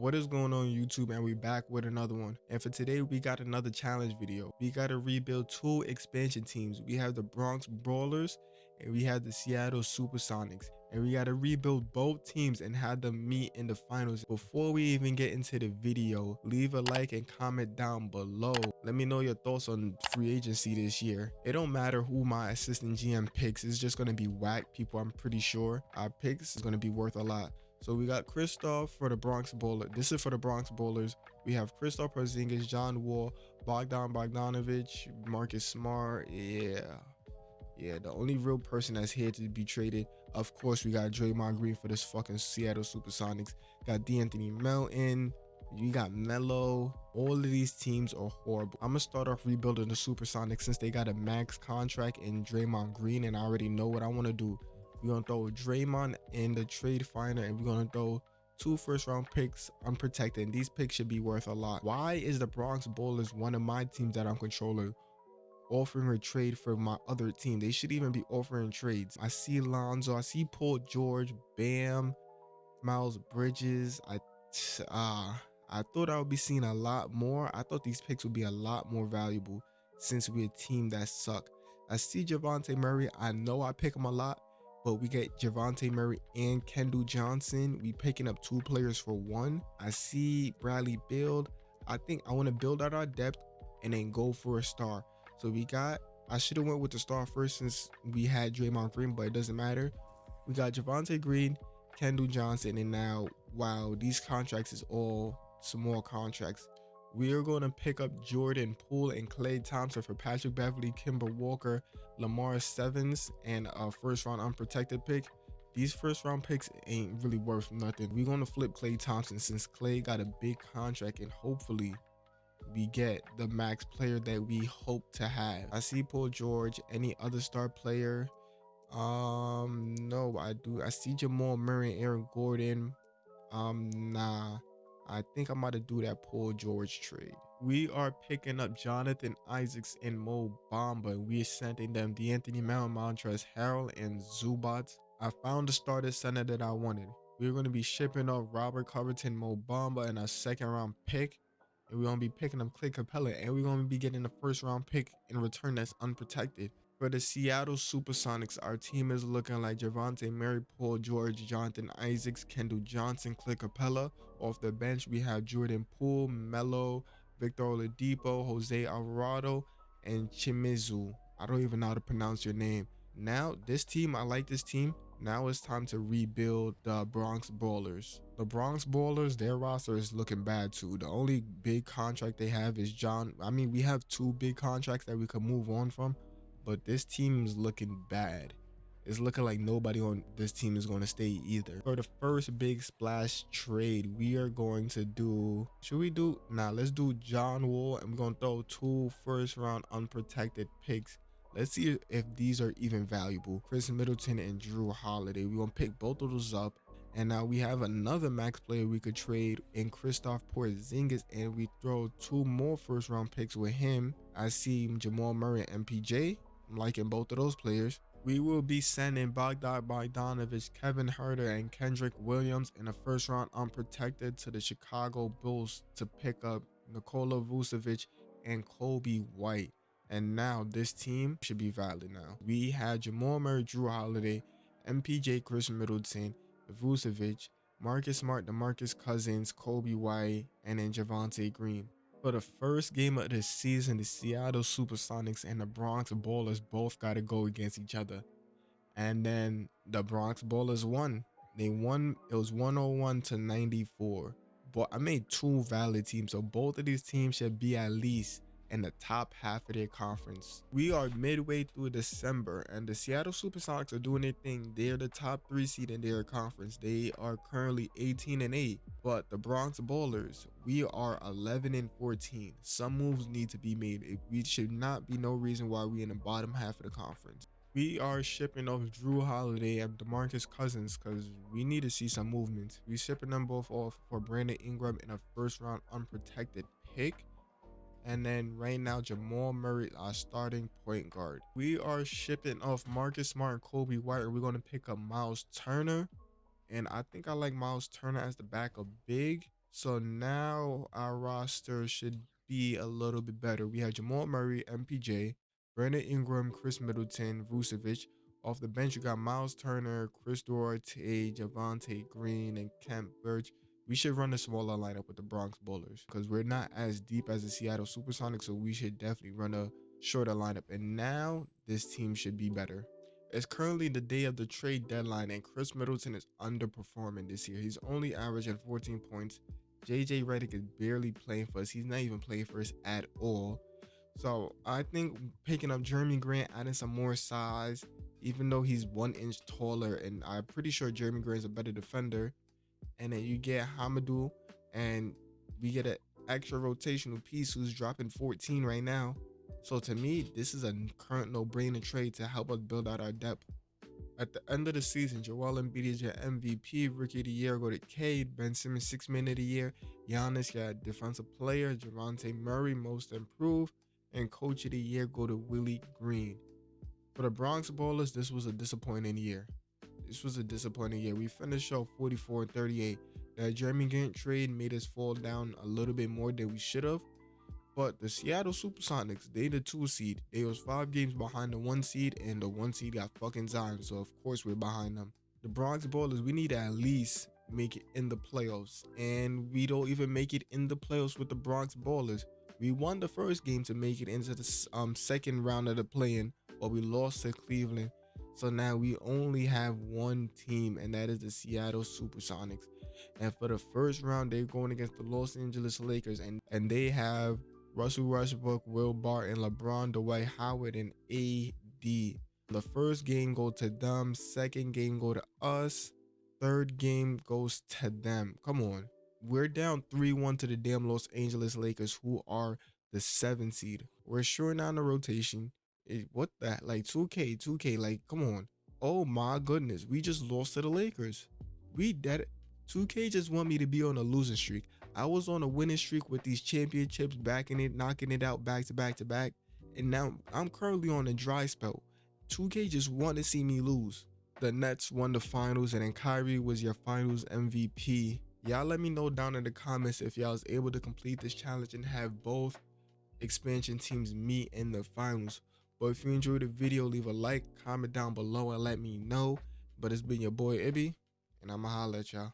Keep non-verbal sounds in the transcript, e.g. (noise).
What is going on YouTube and we're back with another one. And for today we got another challenge video. We got to rebuild two expansion teams. We have the Bronx Brawlers and we have the Seattle Supersonics. And we got to rebuild both teams and have them meet in the finals. Before we even get into the video, leave a like and comment down below. Let me know your thoughts on free agency this year. It don't matter who my assistant GM picks. It's just going to be whack people. I'm pretty sure our picks is going to be worth a lot. So we got Kristaps for the Bronx Bowler. This is for the Bronx Bowlers. We have Kristaps Porzingis, John Wall, Bogdan Bogdanovich, Marcus Smart. Yeah. Yeah, the only real person that's here to be traded. Of course, we got Draymond Green for this fucking Seattle Supersonics. Got De'Anthony Melton. You got Melo. All of these teams are horrible. I'm gonna start off rebuilding the Supersonics since they got a max contract in Draymond Green, and I already know what I want to do. We're gonna throw Draymond in the trade finder, and we're gonna throw two first round picks unprotected. And these picks should be worth a lot. Why is the Bronx Bowlers one of my teams that I'm controlling? offering a trade for my other team. They should even be offering trades. I see Lonzo, I see Paul George, Bam, Miles Bridges. I uh (tsk) I thought I would be seeing a lot more. I thought these picks would be a lot more valuable since we're a team that suck. I see Javante Murray. I know I pick him a lot, but we get Javante Murray and Keldon Johnson. We picking up two players for one. I see Bradley Beal. I think I want to build out our depth and then go for a star. So we got, I should have went with the star first since we had Draymond Green, but it doesn't matter. We got Javante Green, Keldon Johnson, and now, wow, these contracts is all small contracts. We are going to pick up Jordan Poole and Klay Thompson for Patrick Beverley, Kemba Walker, Lamar Stevens, and a first round unprotected pick. These first round picks ain't really worth nothing. We're going to flip Klay Thompson since Klay got a big contract and hopefully we get the max player that we hope to have. I see Paul George, any other star player. Um, no, I do. I see Jamal Murray, Aaron Gordon. Um, nah. I think I'm about to do that Paul George trade. We are picking up Jonathan Isaacs and Mo Bamba. We are sending them De'Anthony Melton, Montrezl Harrell, and Zubac. I found the starter center that I wanted. We're going to be shipping off Robert Covington, Mo Bamba, and a second round pick. And we're going to be picking up Clint Capela. And we're going to be getting a first round pick in return that's unprotected. For the Seattle Supersonics, our team is looking like Javante Mary, Paul George, Jonathan Isaacs, Keldon Johnson, Clint Capela. Off the bench, we have Jordan Poole, Melo, Victor Oladipo, Jose Alvarado, and Chimizu. I don't even know how to pronounce your name. Now, this team, I like this team. Now it's time to rebuild the Bronx Brawlers. The Bronx Brawlers, their roster is looking bad too. The only big contract they have is John. I mean, we have two big contracts that we could move on from but this team is looking bad. It's looking like nobody on this team is going to stay either. For the first big splash trade, we are going to do, should we do, nah, let's do John Wall and we're going to throw two first round unprotected picks. Let's see if these are even valuable. Khris Middleton and Jrue Holiday. We're going to pick both of those up. And now we have another max player we could trade in Kristaps Porzingis and we throw two more first round picks with him. I see Jamal Murray and MPJ I'm liking both of those players. We will be sending Bogdan Bogdanovich, Kevin Huerter, and Kenrich Williams in the first round unprotected to the Chicago Bulls to pick up Nikola Vucevic and Coby White. And now this team should be valid now. We had Jamal Murray, Jrue Holiday, MPJ, Khris Middleton, Vucevic, Marcus Smart, DeMarcus Cousins, Coby White, and then Javonte Green. For the first game of the season, the Seattle Supersonics and the Bronx Bowlers both got to go against each other. And then the Bronx Bowlers won. They won, it was 101 to 94. But I made two valid teams, so both of these teams should be at least in the top half of their conference. We are midway through December and the Seattle Supersonics are doing their thing. They're the top three seed in their conference. They are currently 18 and 8. But the Bronx Bowlers, we are 11 and 14. Some moves need to be made. We should not be no reason why we in the bottom half of the conference. We are shipping off Jrue Holiday and DeMarcus Cousins because we need to see some movement. We shipping them both off for Brandon Ingram in a first round unprotected pick. And then right now, Jamal Murray, our starting point guard. We are shipping off Marcus Smart and Coby White. We're going to pick up Miles Turner. And I think I like Miles Turner as the backup big. So now our roster should be a little bit better. We have Jamal Murray, MPJ, Brandon Ingram, Khris Middleton, Vucevic. Off the bench, you got Miles Turner, Chris Duarte, Javonte Green, and Khem Birch. We should run a smaller lineup with the Bronx Bowlers because we're not as deep as the Seattle Supersonics, so we should definitely run a shorter lineup. And now this team should be better. It's currently the day of the trade deadline, and Khris Middleton is underperforming this year. He's only averaging 14 points. JJ Redick is barely playing for us. He's not even playing for us at all. So I think picking up Jerami Grant, adding some more size, even though he's one inch taller, and I'm pretty sure Jerami Grant is a better defender. And then you get Hamidou, and we get an extra rotational piece who's dropping 14 right now. So to me, this is a current no-brainer trade to help us build out our depth. At the end of the season, Joel Embiid is your MVP, Rookie of the Year go to Cade, Ben Simmons Six Man of the Year, Giannis got Defensive Player, Javonte Murray Most Improved, and Coach of the Year go to Willie Green. For the Bronx Ballers, this was a disappointing year. This was a disappointing year. We finished off 44 38. That Jerami Grant trade made us fall down a little bit more than we should have. But the Seattle Supersonics, they the two seed. They was five games behind the one seed, and the one seed got fucking Zion. So of course we're behind them. The Bronx Ballers, we need to at least make it in the playoffs, and we don't even make it in the playoffs with the Bronx Ballers. We won the first game to make it into the um, second round of the play-in, but we lost to Cleveland. So now we only have one team, and that is the Seattle Supersonics. And for the first round, they're going against the Los Angeles Lakers, and and they have Russell Westbrook, Will Barton, LeBron, Dwight Howard, and AD. The first game go to them. Second game go to us. Third game goes to them. Come on. We're down 3-1 to the damn Los Angeles Lakers, who are the seven seed. We're short down the rotation. It, what that? Like 2K, 2K, like, come on. Oh my goodness. We just lost to the Lakers. We dead. 2K just want me to be on a losing streak. I was on a winning streak with these championships, backing it, knocking it out back to back to back. And now I'm currently on a dry spell. 2K just want to see me lose. The Nets won the finals, and then Kyrie was your finals MVP. Y'all let me know down in the comments if y'all was able to complete this challenge and have both expansion teams meet in the finals. But if you enjoyed the video, leave a like, comment down below, and let me know. But it's been your boy Ibby, and I'ma holla at y'all.